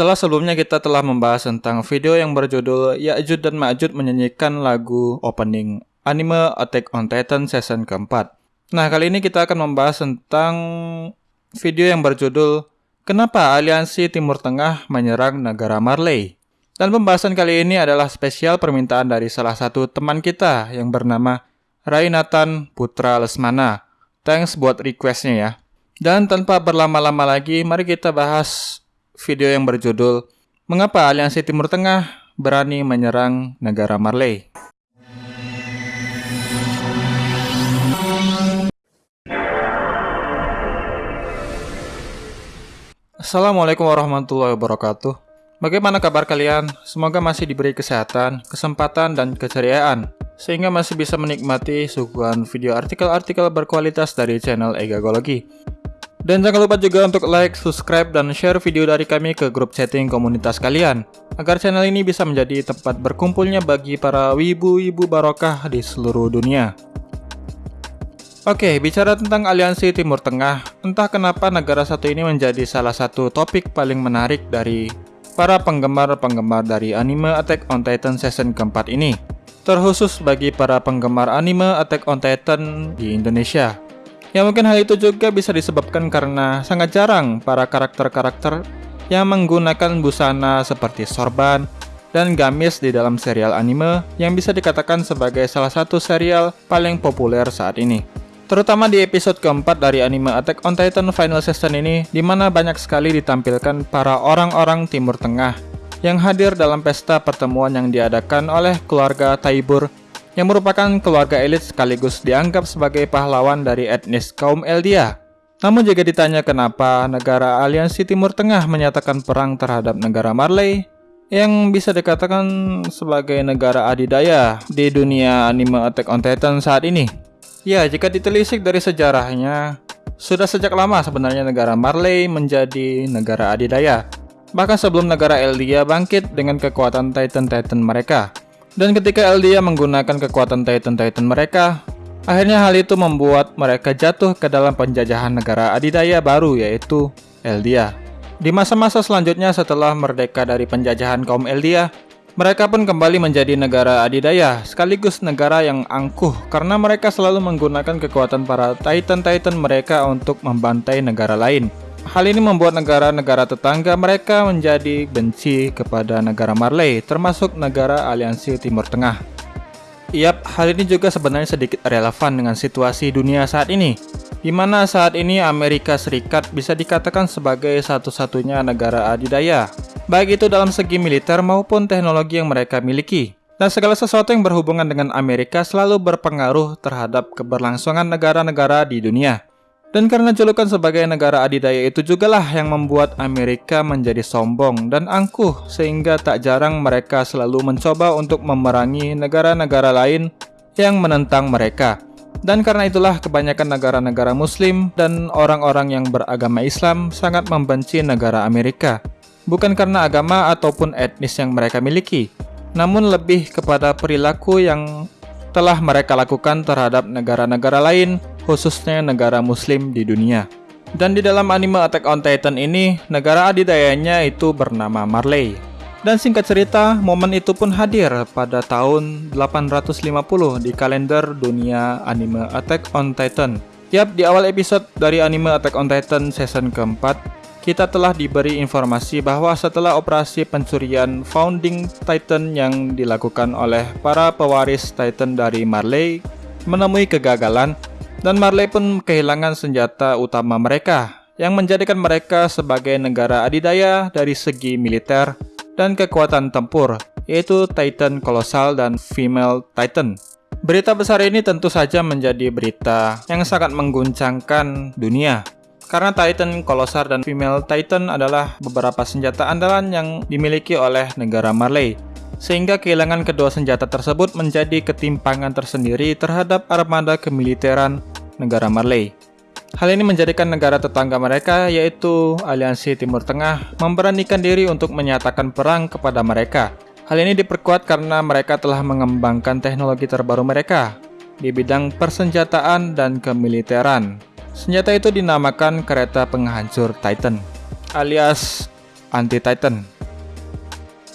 Setelah sebelumnya kita telah membahas tentang video yang berjudul Ya'jud dan Ma'jud menyanyikan lagu opening anime Attack on Titan season keempat. Nah, kali ini kita akan membahas tentang video yang berjudul Kenapa Aliansi Timur Tengah menyerang negara Marley. Dan pembahasan kali ini adalah spesial permintaan dari salah satu teman kita yang bernama Rainatan Putra Lesmana. Thanks buat requestnya ya. Dan tanpa berlama-lama lagi, mari kita bahas video yang berjudul Mengapa Aliansi Timur Tengah berani menyerang negara Marley? Assalamualaikum warahmatullahi wabarakatuh. Bagaimana kabar kalian? Semoga masih diberi kesehatan, kesempatan, dan keceriaan, sehingga masih bisa menikmati suguhan video artikel-artikel berkualitas dari channel Egagologi. Dan jangan lupa juga untuk like, subscribe, dan share video dari kami ke grup chatting komunitas kalian, agar channel ini bisa menjadi tempat berkumpulnya bagi para wibu-wibu barokah di seluruh dunia. Oke, bicara tentang aliansi Timur Tengah, entah kenapa negara satu ini menjadi salah satu topik paling menarik dari para penggemar-penggemar dari anime Attack on Titan season keempat ini. Terkhusus bagi para penggemar anime Attack on Titan di Indonesia. Ya mungkin hal itu juga bisa disebabkan karena sangat jarang para karakter-karakter yang menggunakan busana seperti sorban dan gamis di dalam serial anime yang bisa dikatakan sebagai salah satu serial paling populer saat ini. Terutama di episode keempat dari anime Attack on Titan Final Season ini, di mana banyak sekali ditampilkan para orang-orang Timur Tengah yang hadir dalam pesta pertemuan yang diadakan oleh keluarga Taibur yang merupakan keluarga elit sekaligus dianggap sebagai pahlawan dari etnis kaum Eldia. Namun jika ditanya kenapa negara aliansi Timur Tengah menyatakan perang terhadap negara Marley, yang bisa dikatakan sebagai negara adidaya di dunia anime Attack on Titan saat ini. Ya, jika ditelisik dari sejarahnya, sudah sejak lama sebenarnya negara Marley menjadi negara adidaya. Bahkan sebelum negara Eldia bangkit dengan kekuatan Titan-Titan mereka. Dan ketika Eldia menggunakan kekuatan Titan-Titan mereka, akhirnya hal itu membuat mereka jatuh ke dalam penjajahan negara adidaya baru yaitu Eldia. Di masa-masa selanjutnya setelah merdeka dari penjajahan kaum Eldia, mereka pun kembali menjadi negara adidaya, sekaligus negara yang angkuh karena mereka selalu menggunakan kekuatan para Titan-Titan mereka untuk membantai negara lain. Hal ini membuat negara-negara tetangga mereka menjadi benci kepada negara Marley, termasuk negara aliansi Timur Tengah. Yap, hal ini juga sebenarnya sedikit relevan dengan situasi dunia saat ini, di mana saat ini Amerika Serikat bisa dikatakan sebagai satu-satunya negara adidaya, baik itu dalam segi militer maupun teknologi yang mereka miliki. Dan segala sesuatu yang berhubungan dengan Amerika selalu berpengaruh terhadap keberlangsungan negara-negara di dunia. Dan karena julukan sebagai negara adidaya itu juga lah yang membuat Amerika menjadi sombong dan angkuh sehingga tak jarang mereka selalu mencoba untuk memerangi negara-negara lain yang menentang mereka. Dan karena itulah kebanyakan negara-negara muslim dan orang-orang yang beragama Islam sangat membenci negara Amerika. Bukan karena agama ataupun etnis yang mereka miliki, namun lebih kepada perilaku yang telah mereka lakukan terhadap negara-negara lain khususnya negara muslim di dunia. Dan di dalam anime Attack on Titan ini, negara adidayanya itu bernama Marley. Dan singkat cerita, momen itu pun hadir pada tahun 850 di kalender dunia anime Attack on Titan. Yap, di awal episode dari anime Attack on Titan season keempat, kita telah diberi informasi bahwa setelah operasi pencurian Founding Titan yang dilakukan oleh para pewaris Titan dari Marley menemui kegagalan, dan Marley pun kehilangan senjata utama mereka, yang menjadikan mereka sebagai negara adidaya dari segi militer dan kekuatan tempur, yaitu Titan Colossal dan Female Titan. Berita besar ini tentu saja menjadi berita yang sangat mengguncangkan dunia, karena Titan Colossal dan Female Titan adalah beberapa senjata andalan yang dimiliki oleh negara Marley sehingga kehilangan kedua senjata tersebut menjadi ketimpangan tersendiri terhadap armada kemiliteran negara Marley. Hal ini menjadikan negara tetangga mereka, yaitu Aliansi Timur Tengah, memberanikan diri untuk menyatakan perang kepada mereka. Hal ini diperkuat karena mereka telah mengembangkan teknologi terbaru mereka di bidang persenjataan dan kemiliteran. Senjata itu dinamakan kereta penghancur Titan, alias anti-Titan.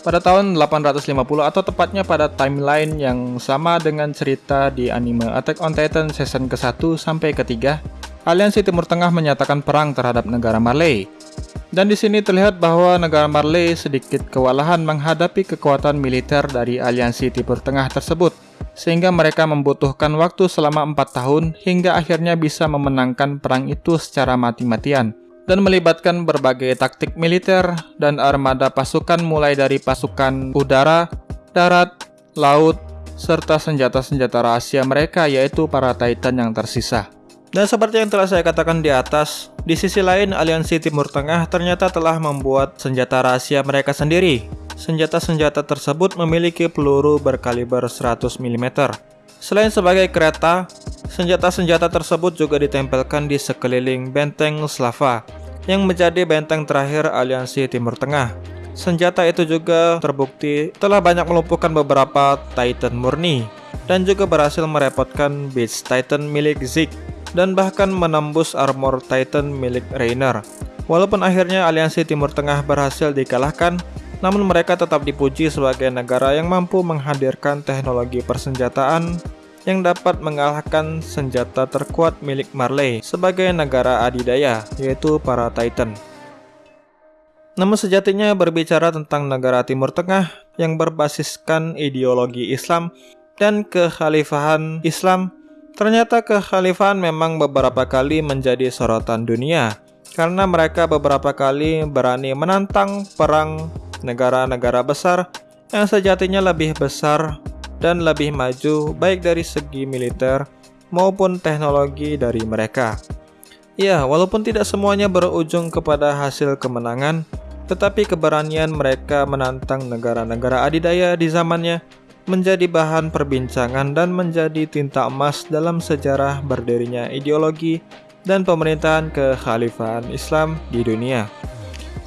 Pada tahun 850 atau tepatnya pada timeline yang sama dengan cerita di anime Attack on Titan season ke-1 sampai ke-3, Aliansi Timur Tengah menyatakan perang terhadap negara Marley. Dan di sini terlihat bahwa negara Marley sedikit kewalahan menghadapi kekuatan militer dari Aliansi Timur Tengah tersebut, sehingga mereka membutuhkan waktu selama empat tahun hingga akhirnya bisa memenangkan perang itu secara mati-matian dan melibatkan berbagai taktik militer dan armada pasukan mulai dari pasukan udara, darat, laut, serta senjata-senjata rahasia mereka yaitu para Titan yang tersisa. Dan seperti yang telah saya katakan di atas, di sisi lain Aliansi Timur Tengah ternyata telah membuat senjata rahasia mereka sendiri. Senjata-senjata tersebut memiliki peluru berkaliber 100 mm. Selain sebagai kereta, senjata-senjata tersebut juga ditempelkan di sekeliling benteng Slava yang menjadi benteng terakhir Aliansi Timur Tengah. Senjata itu juga terbukti telah banyak melumpuhkan beberapa Titan murni dan juga berhasil merepotkan Beast Titan milik Zeke dan bahkan menembus armor Titan milik Rainer. Walaupun akhirnya Aliansi Timur Tengah berhasil dikalahkan, namun mereka tetap dipuji sebagai negara yang mampu menghadirkan teknologi persenjataan yang dapat mengalahkan senjata terkuat milik Marley sebagai negara adidaya, yaitu para Titan. Namun sejatinya berbicara tentang negara Timur Tengah yang berbasiskan ideologi Islam dan kekhalifahan Islam, ternyata kekhalifahan memang beberapa kali menjadi sorotan dunia karena mereka beberapa kali berani menantang perang negara-negara besar yang sejatinya lebih besar dan lebih maju baik dari segi militer maupun teknologi dari mereka. Ya, walaupun tidak semuanya berujung kepada hasil kemenangan, tetapi keberanian mereka menantang negara-negara adidaya di zamannya menjadi bahan perbincangan dan menjadi tinta emas dalam sejarah berdirinya ideologi dan pemerintahan kekhalifahan Islam di dunia.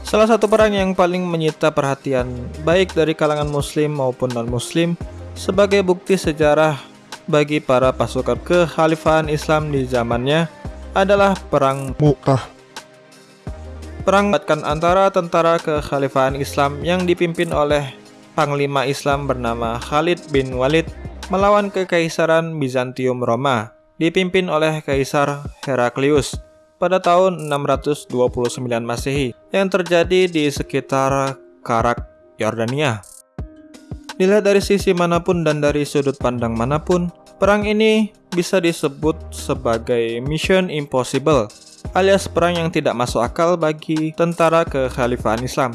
Salah satu perang yang paling menyita perhatian baik dari kalangan muslim maupun non-muslim sebagai bukti sejarah bagi para pasukan kekhalifahan Islam di zamannya adalah Perang Mu'tah. Perang batkan antara tentara kekhalifahan Islam yang dipimpin oleh Panglima Islam bernama Khalid bin Walid melawan Kekaisaran Bizantium Roma dipimpin oleh Kaisar Heraklius pada tahun 629 Masehi yang terjadi di sekitar Karak, Yordania. Dilihat dari sisi mana pun dan dari sudut pandang mana pun, perang ini bisa disebut sebagai mission impossible, alias perang yang tidak masuk akal bagi tentara kekhalifahan Islam.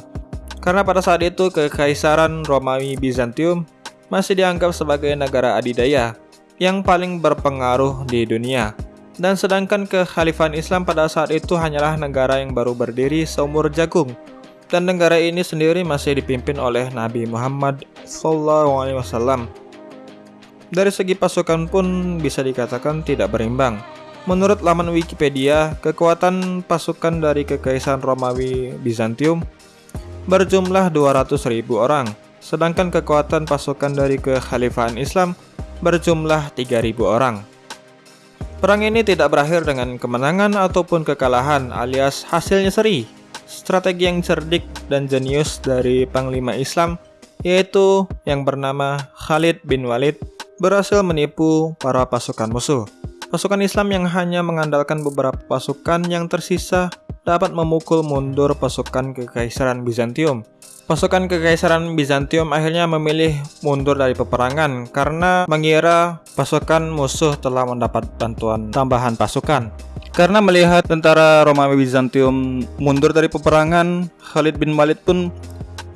Karena pada saat itu kekaisaran Romawi Bizantium masih dianggap sebagai negara adidaya yang paling berpengaruh di dunia dan sedangkan kekhalifahan Islam pada saat itu hanyalah negara yang baru berdiri seumur jagung dan negara ini sendiri masih dipimpin oleh Nabi Muhammad SAW. Dari segi pasukan pun bisa dikatakan tidak berimbang. Menurut laman Wikipedia, kekuatan pasukan dari Kekaisaran Romawi Bizantium berjumlah 200.000 orang, sedangkan kekuatan pasukan dari Kekhalifahan Islam berjumlah 3.000 orang. Perang ini tidak berakhir dengan kemenangan ataupun kekalahan alias hasilnya seri. Strategi yang cerdik dan jenius dari Panglima Islam yaitu yang bernama Khalid bin Walid berhasil menipu para pasukan musuh. Pasukan Islam yang hanya mengandalkan beberapa pasukan yang tersisa dapat memukul mundur pasukan Kekaisaran Bizantium Pasukan Kekaisaran Bizantium akhirnya memilih mundur dari peperangan karena mengira pasukan musuh telah mendapat bantuan tambahan pasukan. Karena melihat tentara Romawi Bizantium mundur dari peperangan, Khalid bin Walid pun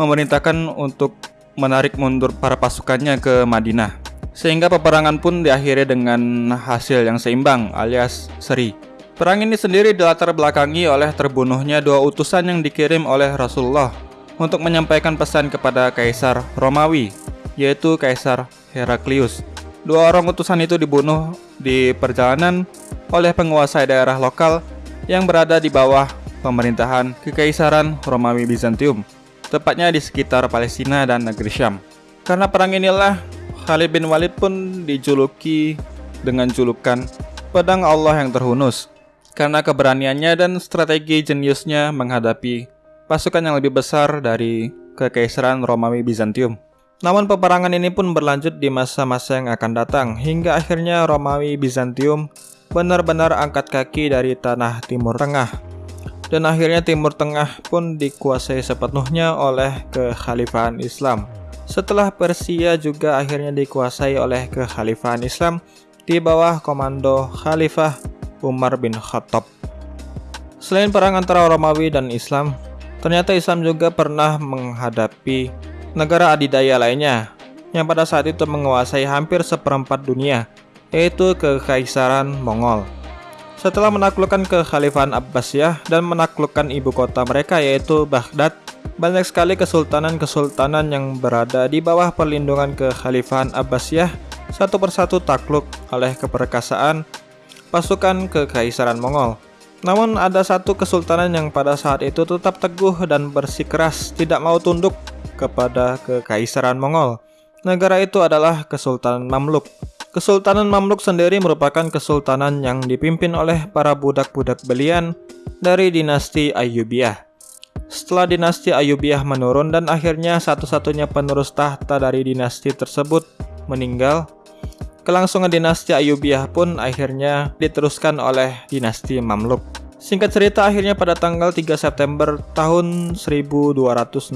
memerintahkan untuk menarik mundur para pasukannya ke Madinah. Sehingga peperangan pun diakhiri dengan hasil yang seimbang alias seri. Perang ini sendiri dilatar belakangi oleh terbunuhnya dua utusan yang dikirim oleh Rasulullah untuk menyampaikan pesan kepada Kaisar Romawi, yaitu Kaisar Heraklius. Dua orang utusan itu dibunuh di perjalanan oleh penguasa daerah lokal yang berada di bawah pemerintahan Kekaisaran Romawi Bizantium, tepatnya di sekitar Palestina dan negeri Syam. Karena perang inilah, Khalid bin Walid pun dijuluki dengan julukan Pedang Allah yang terhunus, karena keberaniannya dan strategi jeniusnya menghadapi pasukan yang lebih besar dari Kekaisaran Romawi Bizantium. Namun peperangan ini pun berlanjut di masa-masa yang akan datang hingga akhirnya Romawi Bizantium benar-benar angkat kaki dari tanah Timur Tengah. Dan akhirnya Timur Tengah pun dikuasai sepenuhnya oleh kekhalifahan Islam. Setelah Persia juga akhirnya dikuasai oleh kekhalifahan Islam di bawah komando Khalifah Umar bin Khattab. Selain perang antara Romawi dan Islam, ternyata Islam juga pernah menghadapi negara adidaya lainnya yang pada saat itu menguasai hampir seperempat dunia yaitu Kekaisaran Mongol. Setelah menaklukkan kekhalifahan Abbasiyah dan menaklukkan ibu kota mereka yaitu Baghdad, banyak sekali kesultanan-kesultanan yang berada di bawah perlindungan kekhalifahan Abbasiyah satu persatu takluk oleh keperkasaan pasukan Kekaisaran Mongol. Namun ada satu kesultanan yang pada saat itu tetap teguh dan bersikeras tidak mau tunduk kepada Kekaisaran Mongol. Negara itu adalah Kesultanan Mamluk. Kesultanan Mamluk sendiri merupakan kesultanan yang dipimpin oleh para budak-budak belian dari dinasti Ayyubiyah. Setelah dinasti Ayyubiyah menurun dan akhirnya satu-satunya penerus tahta dari dinasti tersebut meninggal, kelangsungan dinasti Ayyubiyah pun akhirnya diteruskan oleh dinasti Mamluk. Singkat cerita akhirnya pada tanggal 3 September tahun 1260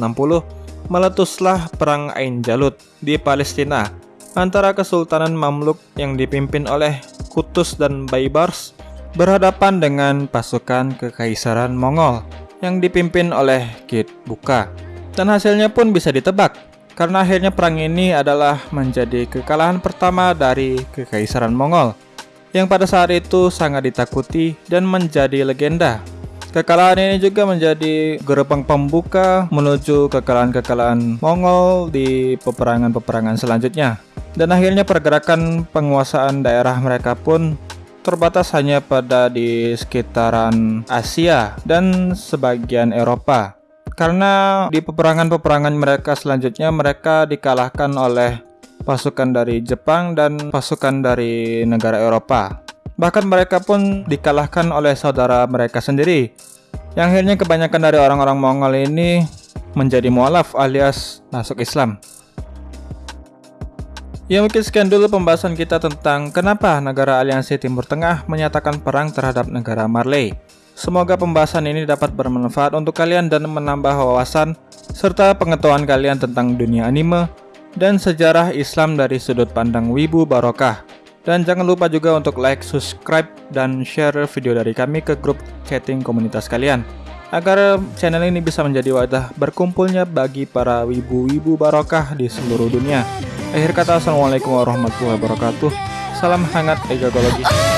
meletuslah perang Ain Jalut di Palestina antara Kesultanan Mamluk yang dipimpin oleh Kutus dan Baibars berhadapan dengan pasukan Kekaisaran Mongol yang dipimpin oleh Kit Buka. Dan hasilnya pun bisa ditebak, karena akhirnya perang ini adalah menjadi kekalahan pertama dari Kekaisaran Mongol, yang pada saat itu sangat ditakuti dan menjadi legenda Kekalahan ini juga menjadi gerbang pembuka menuju kekalahan-kekalahan Mongol di peperangan-peperangan selanjutnya. Dan akhirnya pergerakan penguasaan daerah mereka pun terbatas hanya pada di sekitaran Asia dan sebagian Eropa. Karena di peperangan-peperangan mereka selanjutnya mereka dikalahkan oleh pasukan dari Jepang dan pasukan dari negara Eropa. Bahkan mereka pun dikalahkan oleh saudara mereka sendiri. Yang akhirnya kebanyakan dari orang-orang Mongol ini menjadi mualaf alias masuk Islam. Ya mungkin sekian dulu pembahasan kita tentang kenapa negara aliansi Timur Tengah menyatakan perang terhadap negara Marley. Semoga pembahasan ini dapat bermanfaat untuk kalian dan menambah wawasan serta pengetahuan kalian tentang dunia anime dan sejarah Islam dari sudut pandang Wibu Barokah. Dan jangan lupa juga untuk like, subscribe, dan share video dari kami ke grup chatting komunitas kalian agar channel ini bisa menjadi wadah berkumpulnya bagi para wibu-wibu barokah di seluruh dunia. Akhir kata, Assalamualaikum warahmatullahi wabarakatuh. Salam hangat egagologi.